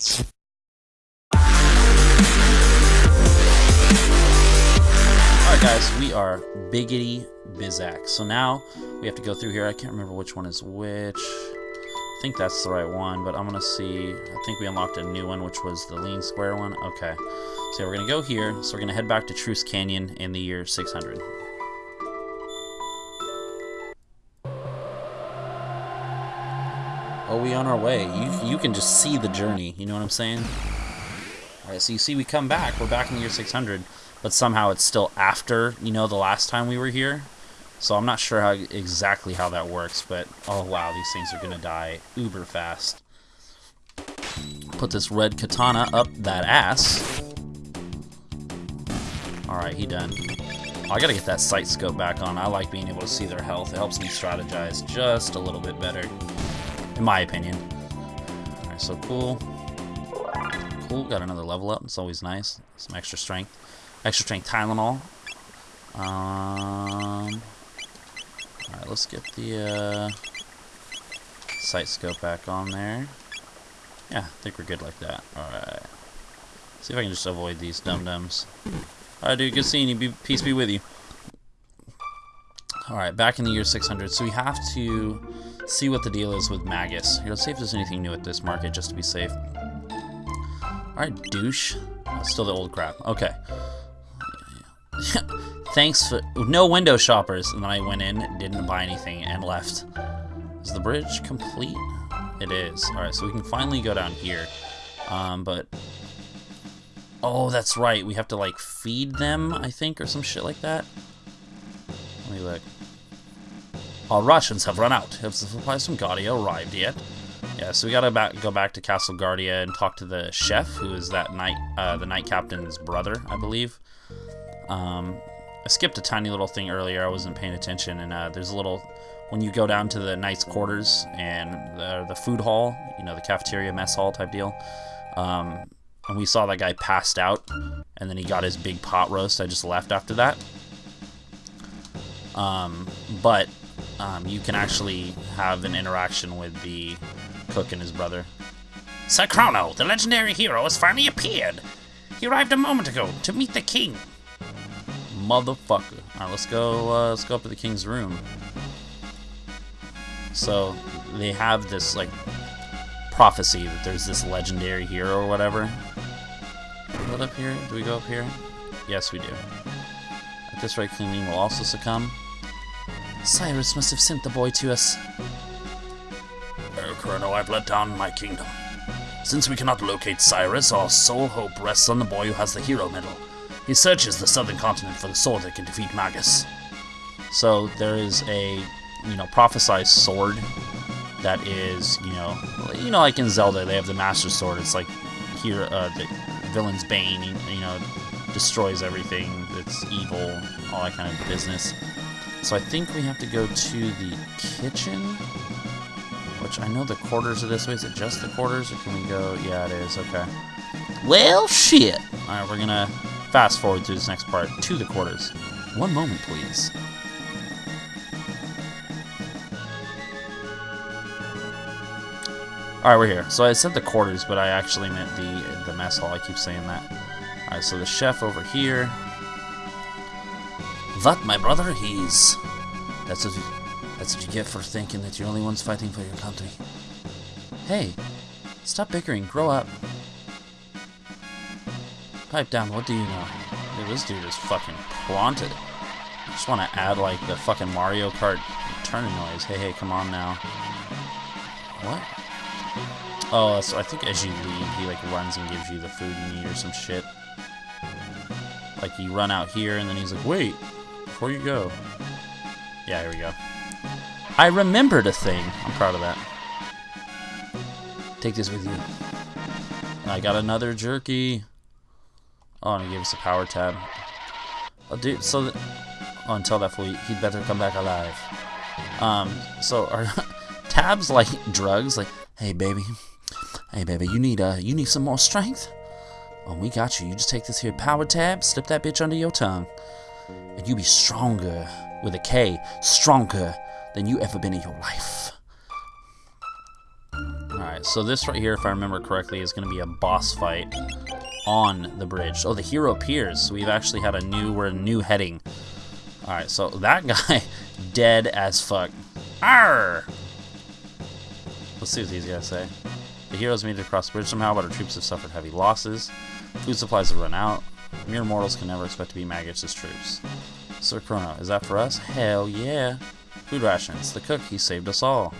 Alright guys, we are Biggity Bizak. So now we have to go through here. I can't remember which one is which. I think that's the right one, but I'm going to see. I think we unlocked a new one, which was the lean square one. Okay. So we're going to go here. So we're going to head back to Truce Canyon in the year 600. Oh, we on our way. You, you can just see the journey. You know what I'm saying? Alright, so you see we come back. We're back in the year 600 but somehow it's still after, you know, the last time we were here. So I'm not sure how exactly how that works, but oh wow, these things are to die uber fast. Put this red katana up that ass. Alright, he done. Oh, I gotta get that sight scope back on. I like being able to see their health. It helps me strategize just a little bit better, in my opinion. Alright, so cool. Cool, got another level up. It's always nice. Some extra strength. Extra strength Tylenol. Um, Alright, let's get the uh, sight scope back on there. Yeah, I think we're good like that. Alright. See if I can just avoid these dum-dums. Alright, dude, good seeing you. Be, peace be with you. Alright, back in the year 600. So we have to see what the deal is with Magus. Here, let's see if there's anything new at this market, just to be safe. Alright, douche. Oh, still the old crap. Okay. Thanks for no window shoppers. And then I went in, didn't buy anything, and left. Is the bridge complete? It is. All right, so we can finally go down here. Um, but oh, that's right. We have to like feed them, I think, or some shit like that. Let me look. Our rations have run out. Have the supplies from Guardia arrived yet? Yeah, so we gotta back, go back to Castle Guardia and talk to the chef, who is that knight, uh, the knight captain's brother, I believe. Um, I skipped a tiny little thing earlier. I wasn't paying attention, and uh, there's a little when you go down to the knight's quarters and the, the food hall, you know, the cafeteria mess hall type deal. Um, and we saw that guy passed out, and then he got his big pot roast. I just left after that. Um, but um, you can actually have an interaction with the cook and his brother. Sir Chrono, the legendary hero, has finally appeared. He arrived a moment ago to meet the king motherfucker. Alright, let's go, uh, let's go up to the king's room. So, they have this, like, prophecy that there's this legendary hero or whatever. What up here? Do we go up here? Yes, we do. At this rate, King will also succumb. Cyrus must have sent the boy to us. Oh, Chrono, I've let down my kingdom. Since we cannot locate Cyrus, our sole hope rests on the boy who has the hero medal. He searches the southern continent for the sword that can defeat Magus. So there is a, you know, prophesized sword that is, you know, you know, like in Zelda, they have the Master Sword. It's like here, uh, the villain's bane, you know, destroys everything that's evil, all that kind of business. So I think we have to go to the kitchen, which I know the quarters are this way. Is it just the quarters, or can we go? Yeah, it is. Okay. Well, shit. All right, we're gonna fast forward through this next part to the quarters. One moment, please. Alright, we're here. So I said the quarters, but I actually meant the the mess hall. I keep saying that. Alright, so the chef over here. That, my brother, he's... That's what, you, that's what you get for thinking that you're the only ones fighting for your country. Hey, stop bickering. Grow up. Pipe down, what do you know? Dude, this dude is fucking planted. I just want to add, like, the fucking Mario Kart turning noise. Hey, hey, come on now. What? Oh, so I think as you leave, he, like, runs and gives you the food you need or some shit. Like, you run out here, and then he's like, wait, before you go. Yeah, here we go. I remembered a thing. I'm proud of that. Take this with you. I got another jerky. Oh, and he gave us a power tab. Oh, dude, so... That, oh, until that fool, he'd better come back alive. Um, so are tabs like drugs? Like, hey, baby. Hey, baby, you need, uh, you need some more strength? Oh, we got you. You just take this here power tab, slip that bitch under your tongue. And you be stronger, with a K, stronger than you ever been in your life. Alright, so this right here, if I remember correctly, is going to be a boss fight on the bridge. Oh, the hero appears. So we've actually had a new, we're a new heading. Alright, so that guy, dead as fuck. Arr! Let's see what these guys say. The heroes made it across the bridge somehow, but our troops have suffered heavy losses. Food supplies have run out. Mere mortals can never expect to be Magus's troops. Sir Chrono, is that for us? Hell yeah. Food rations. The cook, he saved us all.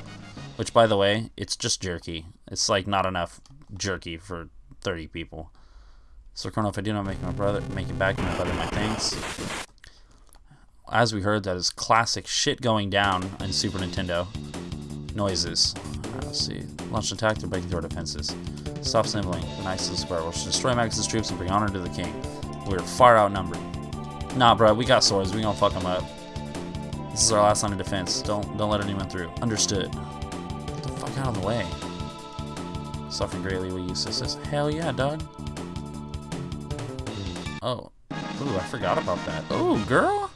Which, by the way, it's just jerky. It's like not enough jerky for 30 people. Sir Chrono, if I do not make my brother make it back, my brother my thanks. As we heard, that is classic shit going down in Super Nintendo. Noises. Right, let's see. Launch an attack to break through our defenses. Stop sniveling. The nicest square. We'll destroy Magus's troops and bring honor to the king. We're far outnumbered. Nah, bro, we got swords. We gonna fuck them up. This is our last line of defense. Don't don't let anyone through. Understood. Get the fuck out of the way. Suffering greatly, will you assist us? Hell yeah, dog. Oh. Ooh, I forgot about that. Oh, girl.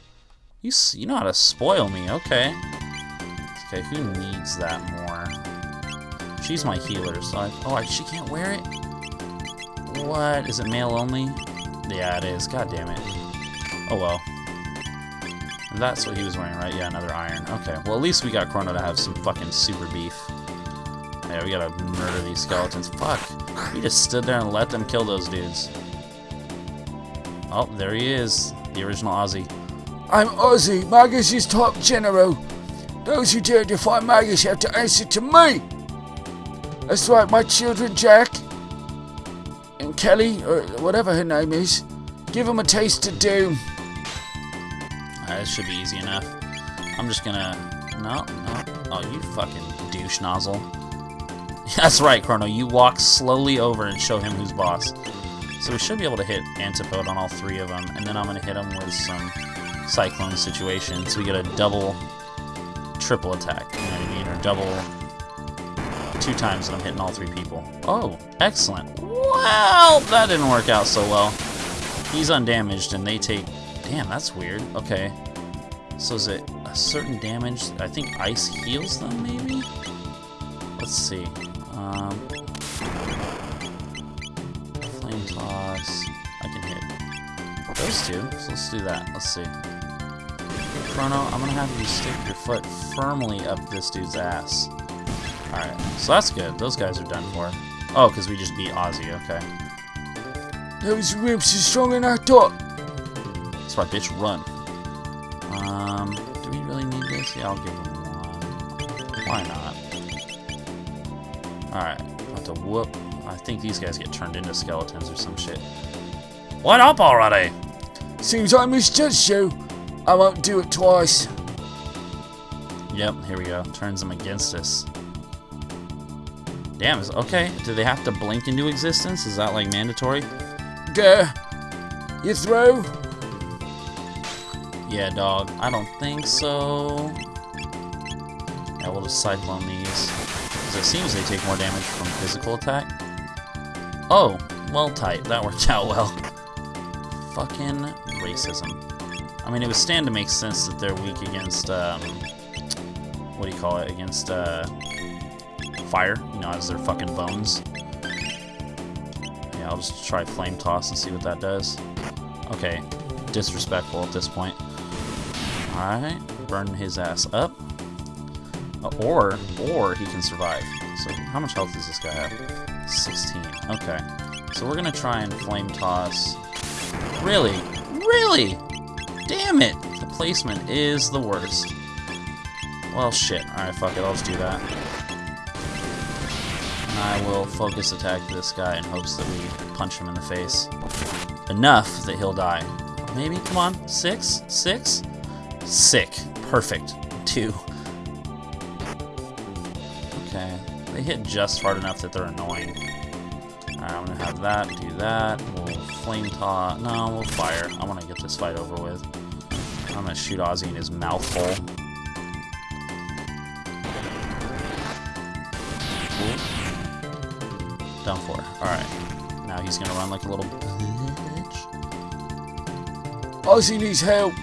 You, you know how to spoil me. Okay. Okay, who needs that more? She's my healer, so I... Oh, I, she can't wear it? What? Is it male only? Yeah, it is. God damn it. Oh, well. That's what he was wearing, right? Yeah, another iron. Okay, well, at least we got Chrono to have some fucking super beef. Yeah, we gotta murder these skeletons. Fuck. We just stood there and let them kill those dudes. Oh, there he is. The original Ozzy. I'm Ozzy, Magus' top general. Those who dare defy Magus have to answer to me. That's right, my children, Jack Kelly, or whatever her name is. Give them a taste of doom. Alright, this should be easy enough. I'm just gonna... No, no. Oh, you fucking douche nozzle. That's right, Chrono. You walk slowly over and show him who's boss. So we should be able to hit Antipode on all three of them, and then I'm going to hit him with some Cyclone situation, So we get a double, triple attack, you know what I mean? Or double, two times and I'm hitting all three people. Oh, excellent. Well, that didn't work out so well. He's undamaged, and they take... Damn, that's weird. Okay. So is it a certain damage? I think ice heals them, maybe? Let's see. Um, flame toss. I can hit those two. So let's do that. Let's see. Chrono, I'm gonna have you stick your foot firmly up this dude's ass. Alright, so that's good. Those guys are done for. Oh, because we just beat Ozzy, okay. Those ribs are stronger than I thought. That's why bitch run. Um, do we really need this? Yeah, I'll give him one. Why not? Alright, have to whoop. I think these guys get turned into skeletons or some shit. What up already? Seems I misjudged you. I won't do it twice. Yep, here we go. Turns them against us. Damn, is okay. Do they have to blink into existence? Is that like mandatory? Gah. You throw? Yeah, dog. I don't think so. Yeah, we'll just cyclone these. Because it seems they take more damage from physical attack. Oh, well, tight. That worked out well. Fucking racism. I mean, it would stand to make sense that they're weak against, um, what do you call it? Against, uh, fire, you know, as their fucking bones. Yeah, I'll just try Flame Toss and see what that does. Okay, disrespectful at this point. Alright, burn his ass up. Uh, or, or he can survive. So, how much health does this guy have? 16. Okay. So we're gonna try and Flame Toss. Really? Really? Damn it! The placement is the worst. Well, shit. Alright, fuck it. I'll just do that. I will focus attack this guy in hopes that we punch him in the face. Enough that he'll die. Maybe? Come on. Six? Six? Sick. Perfect. Two. Okay. They hit just hard enough that they're annoying. Alright, I'm gonna have that, do that. We'll flame toss. No, we'll fire. I wanna get this fight over with. I'm gonna shoot Ozzy in his mouth hole. Done for. Alright. Now he's gonna run like a little bitch. Oh, Ozzy needs help.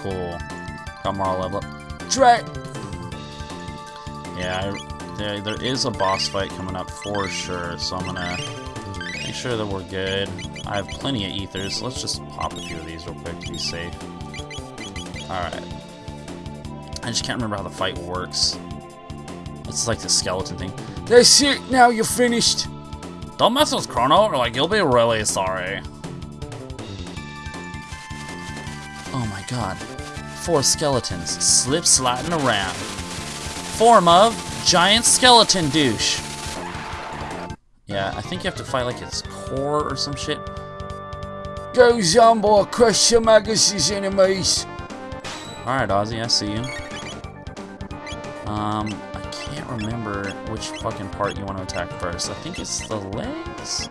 Cool. Got Marle level up. Drat. Yeah, I, there, there is a boss fight coming up for sure, so I'm gonna make sure that we're good. I have plenty of ethers. Let's just pop a few of these real quick to be safe. Alright. I just can't remember how the fight works. It's like the skeleton thing. That's it. Now you're finished. Don't mess with Chrono, or like you'll be really sorry. Oh my god. Four skeletons slip sliding around. Form of giant skeleton douche. Yeah, I think you have to fight like its core or some shit. Go, Zombor. Crush some Magus's enemies. Alright, Ozzy, I see you. Um, remember which fucking part you want to attack first. I think it's the legs?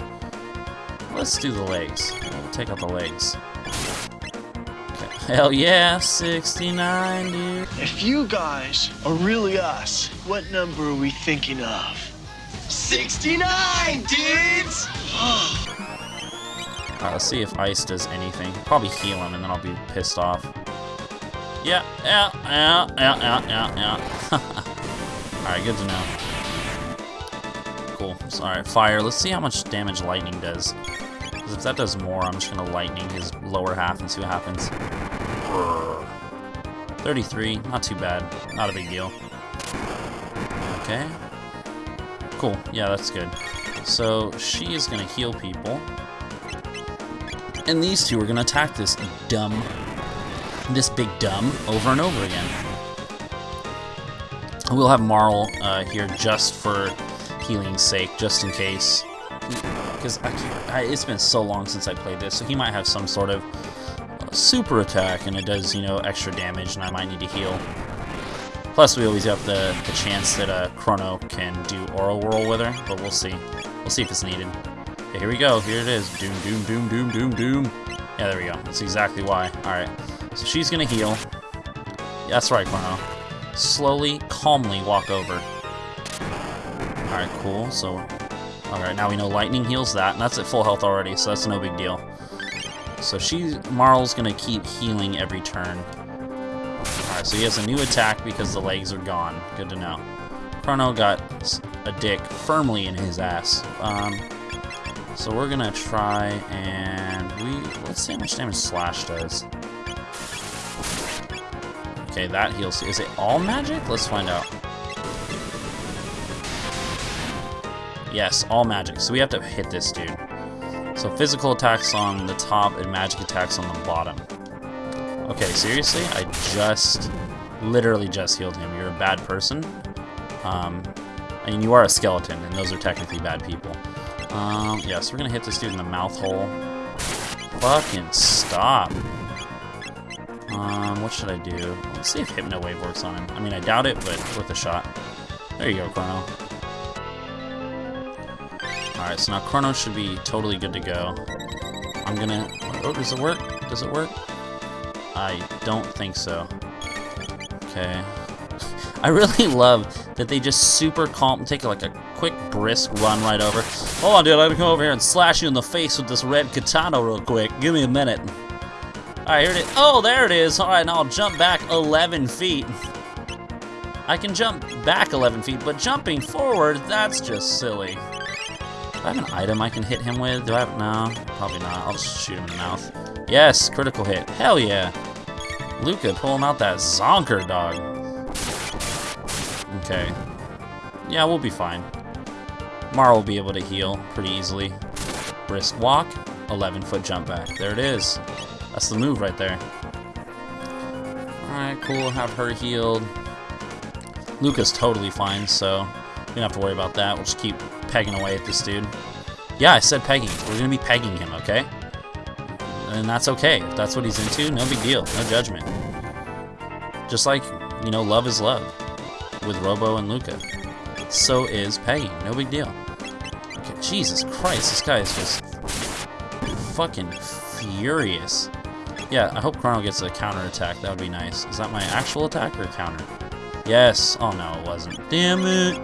Let's do the legs. We'll take out the legs. Okay. Hell yeah, 69, dude. If you guys are really us, what number are we thinking of? 69, dudes! Alright, let's see if ice does anything. Probably heal him and then I'll be pissed off. Yeah, yeah, yeah, yeah, yeah, yeah, yeah. Alright, good to know. Cool. Alright, fire. Let's see how much damage lightning does. Because if that does more, I'm just going to lightning his lower half and see what happens. 33, not too bad. Not a big deal. Okay. Cool, yeah, that's good. So, she is going to heal people. And these two are going to attack this dumb, this big dumb over and over again. We'll have Marle uh, here just for healing's sake, just in case. Because it's been so long since I played this, so he might have some sort of super attack, and it does, you know, extra damage, and I might need to heal. Plus, we always have the, the chance that uh, Chrono can do Aura Whirl with her, but we'll see. We'll see if it's needed. Okay, here we go. Here it is. Doom, doom, doom, doom, doom, doom. Yeah, there we go. That's exactly why. Alright. So she's gonna heal. That's right, Chrono. Slowly, calmly walk over. Alright, cool. So, alright, now we know lightning heals that, and that's at full health already, so that's no big deal. So she, Marle's gonna keep healing every turn. Alright, so he has a new attack because the legs are gone. Good to know. Chrono got a dick firmly in his ass. Um, so we're gonna try and we let's see how much damage Slash does. Okay, that heals. Is it all magic? Let's find out. Yes, all magic. So we have to hit this dude. So physical attacks on the top and magic attacks on the bottom. Okay, seriously? I just, literally just healed him. You're a bad person. Um, I mean, you are a skeleton, and those are technically bad people. Um, yeah, so we're gonna hit this dude in the mouth hole. Fucking stop. Um, what should I do? Let's see if Hypno Wave works on him. I mean, I doubt it, but worth a shot. There you go, Chrono. Alright, so now Chrono should be totally good to go. I'm gonna... Oh, does it work? Does it work? I don't think so. Okay. I really love that they just super calm, take like a quick brisk run right over. Hold on, dude, I'm gonna come over here and slash you in the face with this red katana real quick. Give me a minute. Alright, here it is. Oh, there it is. Alright, now I'll jump back 11 feet. I can jump back 11 feet, but jumping forward, that's just silly. Do I have an item I can hit him with? Do I have, no, probably not. I'll just shoot him in the mouth. Yes, critical hit. Hell yeah. Lucca pulling out that zonker dog. Okay. Yeah, we'll be fine. Mara will be able to heal pretty easily. Brisk walk, 11 foot jump back. There it is. That's the move right there. Alright, cool. Have her healed. Lucca's totally fine, so we don't have to worry about that. We'll just keep pegging away at this dude. Yeah, I said pegging. We're going to be pegging him, okay? And that's okay. If that's what he's into, no big deal. No judgment. Just like, you know, love is love with Robo and Lucca. So is pegging. No big deal. Okay, Jesus Christ, this guy is just fucking furious. Yeah, I hope Chrono gets a counter attack. That would be nice. Is that my actual attack or counter? Yes. Oh no, it wasn't. Damn it.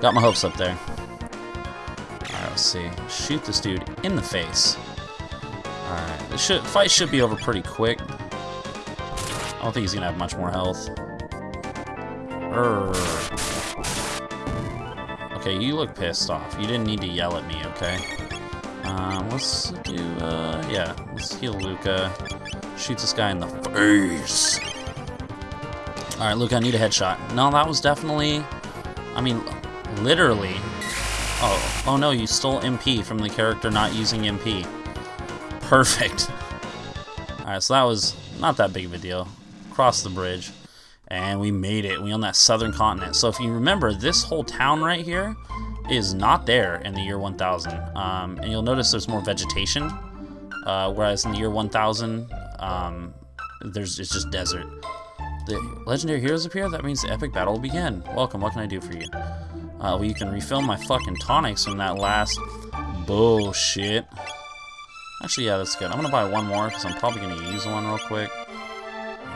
Got my hopes up there. Alright, let's see. Shoot this dude in the face. Alright, the should, fight should be over pretty quick. I don't think he's gonna have much more health. Urgh. Okay, you look pissed off. You didn't need to yell at me, okay? Um, let's do, uh, yeah. Let's heal Lucca. Shoot this guy in the face. Alright, Lucca, I need a headshot. No, that was definitely... I mean, literally... Oh, oh no, you stole MP from the character not using MP. Perfect. Alright, so that was not that big of a deal. Crossed the bridge. And we made it. We own that southern continent. So if you remember, this whole town right here is not there in the year 1000. Um, and you'll notice there's more vegetation. Uh, whereas in the year 1000, um, there's it's just desert. The legendary heroes appear? That means the epic battle will begin. Welcome, what can I do for you? Uh, well, you can refill my fucking tonics from that last bullshit. Actually, yeah, that's good. I'm gonna buy one more, because I'm probably gonna use one real quick.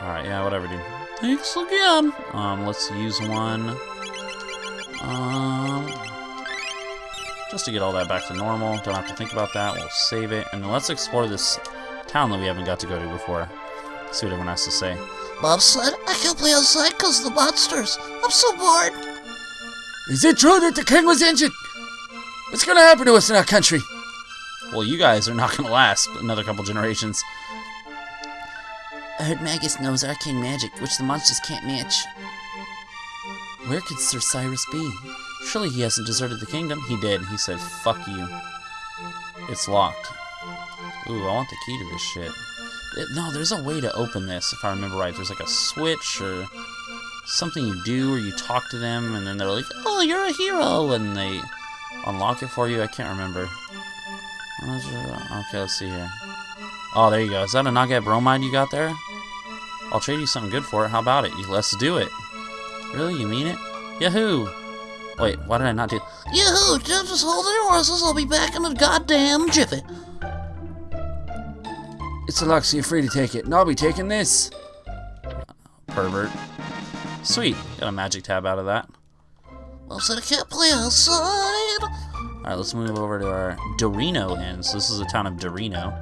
Alright, yeah, whatever, dude. Thanks again. Um, let's use one. Um, just to get all that back to normal. Don't have to think about that. We'll save it. And let's explore this town that we haven't got to go to before. See what everyone has to say. Bob said, I can't play outside because of the monsters. I'm so bored. Is it true that the king was injured? What's gonna happen to us in our country? Well, you guys are not going to last another couple generations. I heard Magus knows arcane magic, which the monsters can't match. Where could Sir Cyrus be? Surely he hasn't deserted the kingdom. He did. He said, fuck you. It's locked. Ooh, I want the key to this shit. It- no, there's a way to open this, if I remember right. There's like a switch or something you do or you talk to them and then they're like, oh, you're a hero, and they unlock it for you. I can't remember. Okay, let's see here. Oh, there you go. Is that a Naga-ette Bromide you got there? I'll trade you something good for it. How about it? Let's do it. Really? You mean it? Yahoo! Wait, why did I not do... Yoo-hoo, just hold your horses. I'll be back in a goddamn jiffy. It's a lock, so you're free to take it. And I'll be taking this. Pervert. Sweet. Got a magic tab out of that. Well, said I can't play outside. Alright, let's move over to our Dorino Inn. So this is the town of Dorino.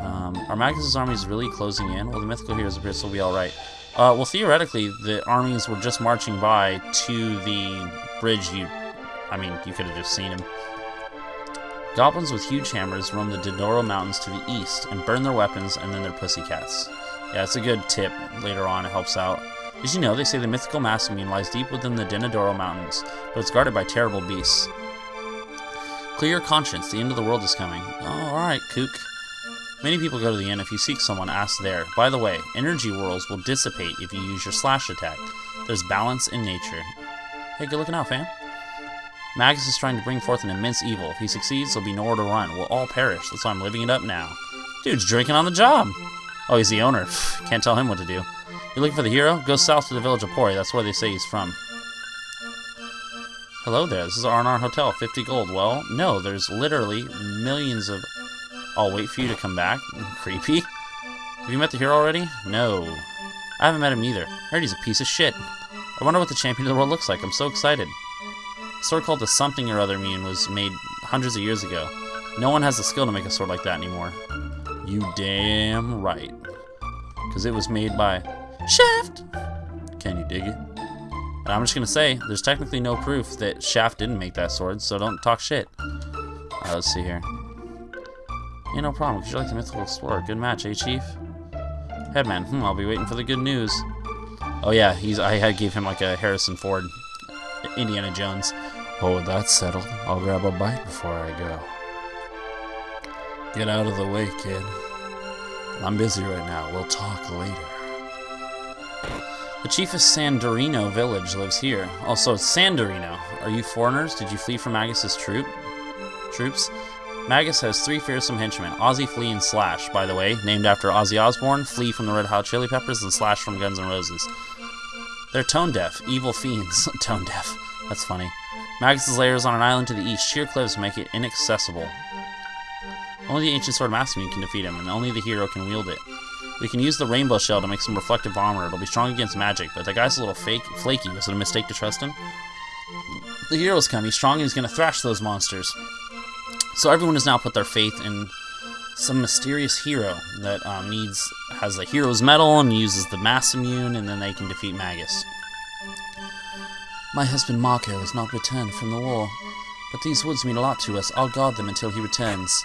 Um, are Magus' is really closing in? Well, the mythical heroes appear, so we'll be alright. Uh, well, theoretically, the armies were just marching by to the bridge you... I mean, you could have just seen them. Goblins with huge hammers roam the Dodoro Mountains to the east and burn their weapons and then their pussycats. Yeah, it's a good tip later on. It helps out. Did you know they say the mythical Masamune lies deep within the Denadoro Mountains, but it's guarded by terrible beasts? Clear your conscience. The end of the world is coming. Oh, alright, kook. Many people go to the inn. If you seek someone, ask there. By the way, energy whirls will dissipate if you use your slash attack. There's balance in nature. Hey, good looking out, fam. Magus is trying to bring forth an immense evil. If he succeeds, there'll be nowhere to run. We'll all perish. That's why I'm living it up now. Dude's drinking on the job. Oh, he's the owner. Can't tell him what to do. You're looking for the hero? Go south to the village of Pori. That's where they say he's from. Hello there. This is R&R Hotel. 50 gold. Well, no. There's literally millions of... I'll wait for you to come back. Creepy. Have you met the hero already? No. I haven't met him either. I heard he's a piece of shit. I wonder what the champion of the world looks like. I'm so excited. Sword called the something or other immune was made hundreds of years ago. No one has the skill to make a sword like that anymore. You damn right. Because it was made by Shaft. Can you dig it? And I'm just gonna say, there's technically no proof that Shaft didn't make that sword, so don't talk shit. Alright, let's see here. Yeah, no problem. Could you like the mythical explorer? Good match, eh, Chief? Headman, hmm, I'll be waiting for the good news. Oh yeah, he's I gave him like a Harrison Ford, Indiana Jones. Oh, that's settled. I'll grab a bite before I go. Get out of the way, kid. I'm busy right now. We'll talk later. The chief of Sandorino village lives here. Also, Sandorino. Are you foreigners? Did you flee from Magus's troop? Troops? Magus has three fearsome henchmen, Ozzy, Flea, and Slash, by the way, named after Ozzy Osbourne, Flea from the Red Hot Chili Peppers, and Slash from Guns N' Roses. They're tone deaf, evil fiends. tone deaf. That's funny. Magus's lair is on an island to the east. Sheer cliffs make it inaccessible. Only the ancient sword Masamune can defeat him, and only the hero can wield it. We can use the rainbow shell to make some reflective armor. It'll be strong against magic, but that guy's a little fake, flaky. Was it a mistake to trust him? The hero's come. He's strong and he's gonna thrash those monsters. So everyone has now put their faith in some mysterious hero that um, needs has the hero's medal and uses the Masamune, and then they can defeat Magus. My husband Marco has not returned from the war, but these woods mean a lot to us. I'll guard them until he returns.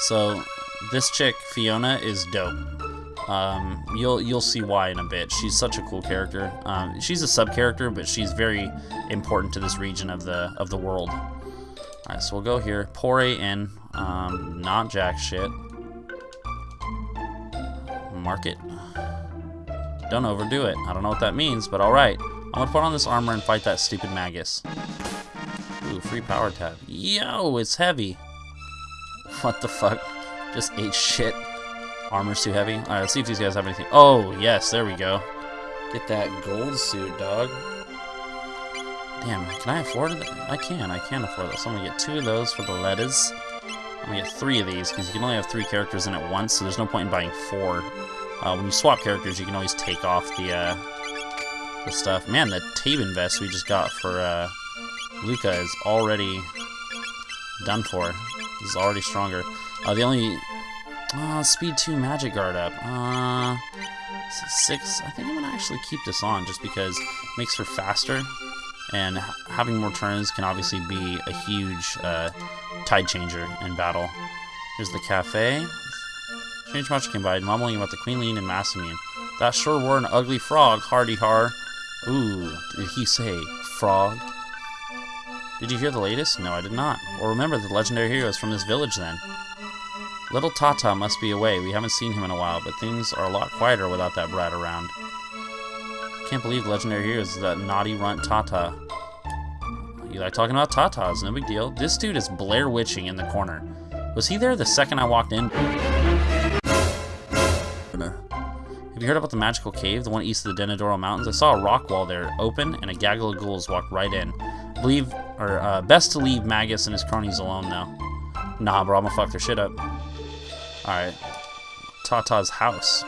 So, this chick, Fiona, is dope. Um, you'll you'll see why in a bit. She's such a cool character. Um, she's a sub character, but she's very important to this region of the of the world. All right, so we'll go here. Pour in. Um, not jack shit. Market. Don't overdo it. I don't know what that means, but all right. I'm gonna put on this armor and fight that stupid Magus. Ooh, free power tab. Yo, it's heavy. What the fuck? Just ate shit. Armor's too heavy. Alright, let's see if these guys have anything. Oh, yes, there we go. Get that gold suit, dog. Damn, can I afford it? I can, I can afford this. I'm gonna get two of those for the letters. I'm gonna get three of these, because you can only have three characters in at once, so there's no point in buying four. Uh, when you swap characters, you can always take off the, uh, the stuff. Man, the Taban vest we just got for, uh, Lucca is already done for. He's already stronger. Uh, the only uh, speed 2 magic guard up. Uh, 6. I think I'm going to actually keep this on just because it makes her faster. And having more turns can obviously be a huge uh, tide changer in battle. Here's the cafe. Change much combined, mumbling about the Queenling and Masamune. That sure were an ugly frog, hardy har. Ooh, did he say frog? Did you hear the latest? No, I did not. Well, remember the legendary heroes from this village then. Little Tata must be away. We haven't seen him in a while, but things are a lot quieter without that brat around. Can't believe legendary heroes is that naughty runt Tata. You like talking about Tatas, no big deal. This dude is Blair Witching in the corner. Was he there the second I walked in? Have you heard about the magical cave, the one east of the Denadoro Mountains? I saw a rock wall there open, and a gaggle of ghouls walked right in. Believe, or uh, best to leave Magus and his cronies alone, though. Nah, bro, I'm gonna fuck their shit up. Alright. Tata's house.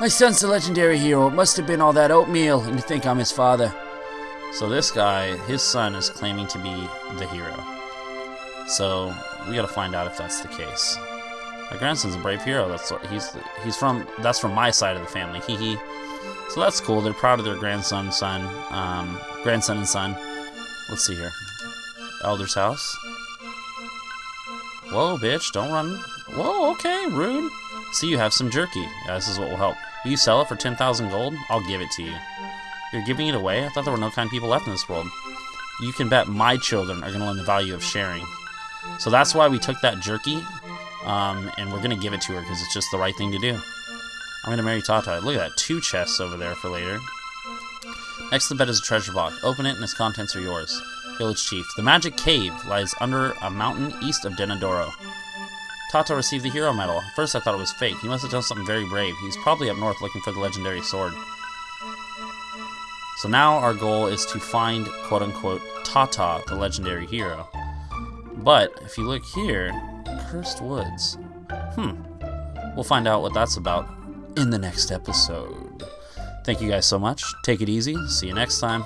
My son's a legendary hero. It must have been all that oatmeal, and you think I'm his father. So this guy, his son is claiming to be the hero. So we gotta find out if that's the case. My grandson's a brave hero. That's what he's he's from. That's from my side of the family. Hee hee. So that's cool. They're proud of their grandson, son, um, grandson and son. Let's see here. Elder's house. Whoa, bitch! Don't run. Whoa, okay, rude. See, you have some jerky. Yeah, this is what will help. Will you sell it for 10,000 gold? I'll give it to you. You're giving it away? I thought there were no kind people left in this world. You can bet my children are going to learn the value of sharing. So that's why we took that jerky, um, and we're going to give it to her because it's just the right thing to do. I'm going to marry Tata. Look at that, two chests over there for later. Next to the bed is a treasure box. Open it and its contents are yours. Village Chief. The magic cave lies under a mountain east of Denadoro. Tata received the hero medal. At first I thought it was fake. He must have done something very brave. He's probably up north looking for the legendary sword. So now our goal is to find, quote-unquote, Tata, the legendary hero. But, if you look here, Cursed Woods. Hmm. We'll find out what that's about in the next episode. Thank you guys so much. Take it easy. See you next time.